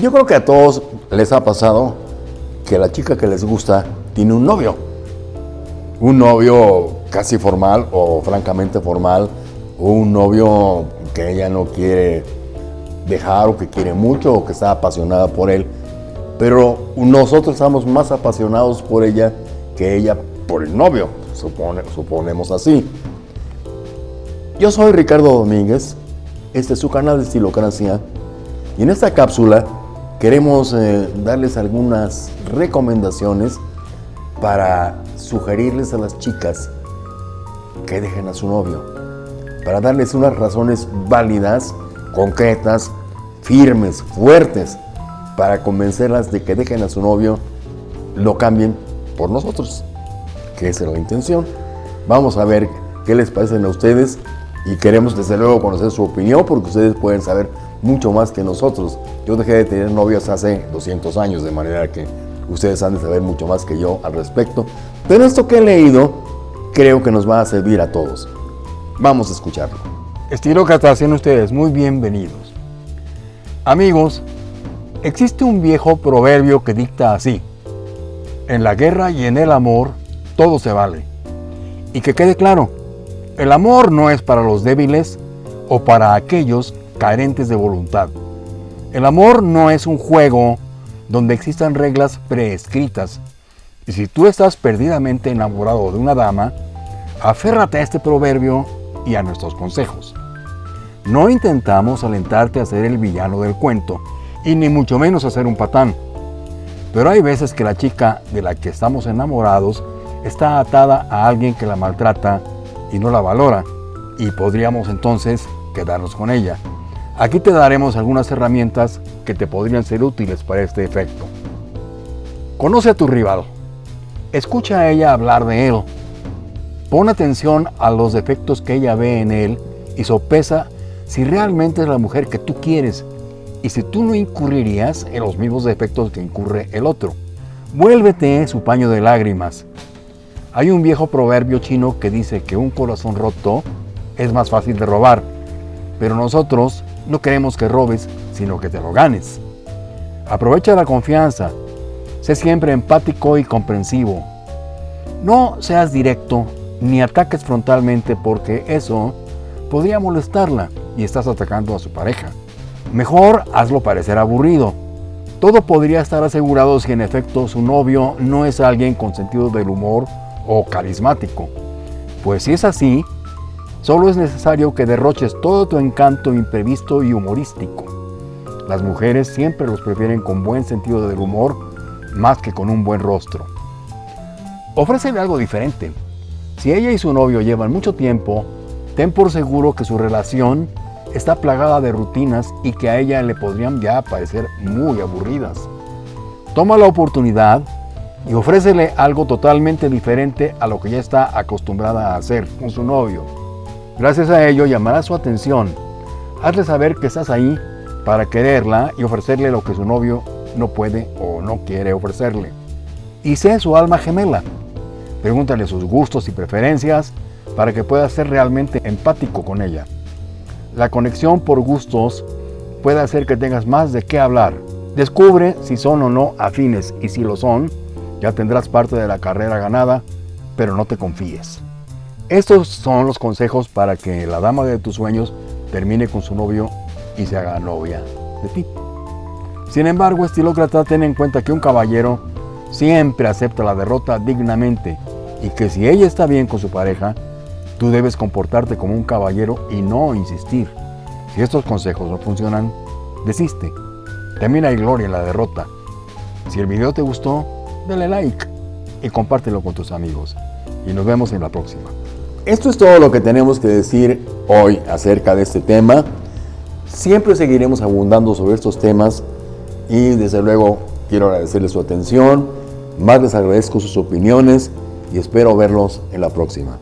Yo creo que a todos les ha pasado que la chica que les gusta tiene un novio. Un novio casi formal o francamente formal, o un novio que ella no quiere dejar o que quiere mucho o que está apasionada por él. Pero nosotros estamos más apasionados por ella que ella por el novio, supone, suponemos así. Yo soy Ricardo Domínguez, este es su canal de Estilocracia y en esta cápsula queremos eh, darles algunas recomendaciones para sugerirles a las chicas que dejen a su novio, para darles unas razones válidas, concretas, firmes, fuertes, para convencerlas de que dejen a su novio, lo cambien por nosotros, que esa es la intención. Vamos a ver qué les parecen a ustedes y queremos desde luego conocer su opinión porque ustedes pueden saber mucho más que nosotros. Yo dejé de tener novias hace 200 años, de manera que ustedes han de saber mucho más que yo al respecto. Pero esto que he leído creo que nos va a servir a todos. Vamos a escucharlo. Estilócratas, sean ustedes muy bienvenidos. Amigos, existe un viejo proverbio que dicta así. En la guerra y en el amor, todo se vale. Y que quede claro, el amor no es para los débiles o para aquellos carentes de voluntad. El amor no es un juego donde existan reglas preescritas. Y si tú estás perdidamente enamorado de una dama, aférrate a este proverbio y a nuestros consejos. No intentamos alentarte a ser el villano del cuento, y ni mucho menos a ser un patán. Pero hay veces que la chica de la que estamos enamorados está atada a alguien que la maltrata y no la valora, y podríamos entonces quedarnos con ella. Aquí te daremos algunas herramientas que te podrían ser útiles para este efecto. Conoce a tu rival. Escucha a ella hablar de él. Pon atención a los defectos que ella ve en él y sopesa si realmente es la mujer que tú quieres y si tú no incurrirías en los mismos defectos que incurre el otro. Vuélvete su paño de lágrimas. Hay un viejo proverbio chino que dice que un corazón roto es más fácil de robar, pero nosotros no queremos que robes, sino que te lo ganes. Aprovecha la confianza, sé siempre empático y comprensivo. No seas directo ni ataques frontalmente porque eso podría molestarla y estás atacando a su pareja. Mejor hazlo parecer aburrido. Todo podría estar asegurado si en efecto su novio no es alguien con sentido del humor o carismático. Pues si es así, solo es necesario que derroches todo tu encanto imprevisto y humorístico. Las mujeres siempre los prefieren con buen sentido del humor más que con un buen rostro. Ofrécele algo diferente. Si ella y su novio llevan mucho tiempo, ten por seguro que su relación está plagada de rutinas y que a ella le podrían ya parecer muy aburridas. Toma la oportunidad y ofrécele algo totalmente diferente a lo que ya está acostumbrada a hacer con su novio. Gracias a ello llamará su atención. Hazle saber que estás ahí para quererla y ofrecerle lo que su novio no puede o no quiere ofrecerle. Y sé su alma gemela. Pregúntale sus gustos y preferencias para que puedas ser realmente empático con ella. La conexión por gustos puede hacer que tengas más de qué hablar. Descubre si son o no afines y si lo son, ya tendrás parte de la carrera ganada, pero no te confíes. Estos son los consejos para que la dama de tus sueños termine con su novio y se haga novia de ti. Sin embargo, estilócrata, ten en cuenta que un caballero siempre acepta la derrota dignamente y que si ella está bien con su pareja, Tú debes comportarte como un caballero y no insistir. Si estos consejos no funcionan, desiste. También hay gloria en la derrota. Si el video te gustó, dale like y compártelo con tus amigos. Y nos vemos en la próxima. Esto es todo lo que tenemos que decir hoy acerca de este tema. Siempre seguiremos abundando sobre estos temas y desde luego quiero agradecerles su atención, más les agradezco sus opiniones y espero verlos en la próxima.